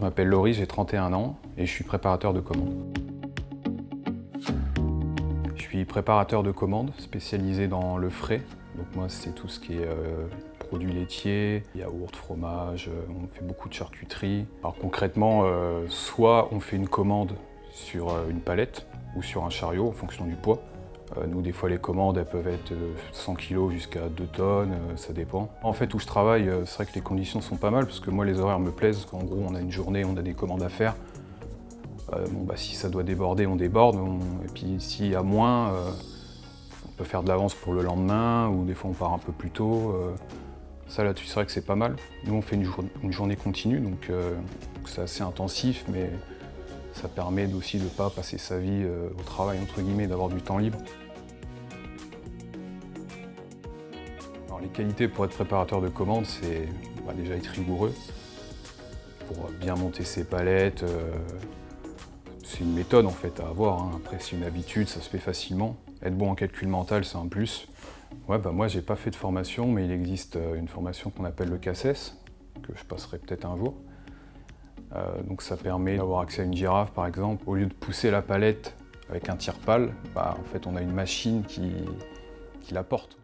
m'appelle Laurie, j'ai 31 ans et je suis préparateur de commandes. Je suis préparateur de commandes spécialisé dans le frais. Donc moi c'est tout ce qui est euh, produits laitiers, yaourt, fromage, euh, on fait beaucoup de charcuterie. Alors concrètement, euh, soit on fait une commande sur une palette ou sur un chariot en fonction du poids. Euh, Nous, des fois, les commandes, elles peuvent être de 100 kg jusqu'à 2 tonnes, euh, ça dépend. En fait, où je travaille, euh, c'est vrai que les conditions sont pas mal, parce que moi, les horaires me plaisent. En gros, on a une journée, on a des commandes à faire. Euh, bon, bah, si ça doit déborder, on déborde. Et puis, s'il y a moins, euh, on peut faire de l'avance pour le lendemain, ou des fois, on part un peu plus tôt. euh. Ça, là-dessus, c'est vrai que c'est pas mal. Nous, on fait une, une journée continue, donc euh, c'est assez intensif, mais ça permet aussi de ne pas passer sa vie euh, au travail, entre guillemets, d'avoir du temps libre. Les qualités pour être préparateur de commandes, c'est bah, déjà être rigoureux, pour bien monter ses palettes. euh, c'est une méthode en fait à avoir, hein. après c'est une habitude, ça se fait facilement. Être bon en calcul mental, c'est un plus. Ouais, bah, moi j'ai pas fait de formation, mais il existe euh, une formation qu'on appelle le CACES, que je passerai peut-être un jour. Euh, donc ça permet d'avoir accès à une girafe par exemple. Au lieu de pousser la palette avec un tire-pale, bah, en fait on a une machine qui la porte.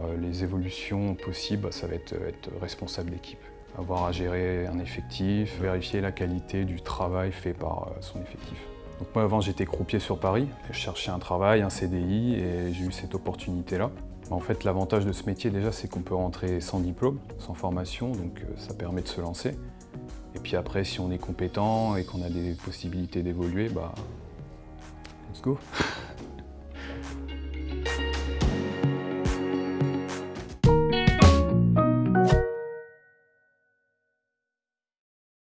Euh, les évolutions possibles, bah, ça va être, être responsable d'équipe. Avoir à gérer un effectif, vérifier la qualité du travail fait par euh, son effectif. Donc moi avant j'étais croupier sur Paris, je cherchais un travail, un CDI et j'ai eu cette opportunité-là. En fait l'avantage de ce métier déjà c'est qu'on peut rentrer sans diplôme, sans formation, donc euh, ça permet de se lancer. Et puis après si on est compétent et qu'on a des possibilités d'évoluer, bah let's go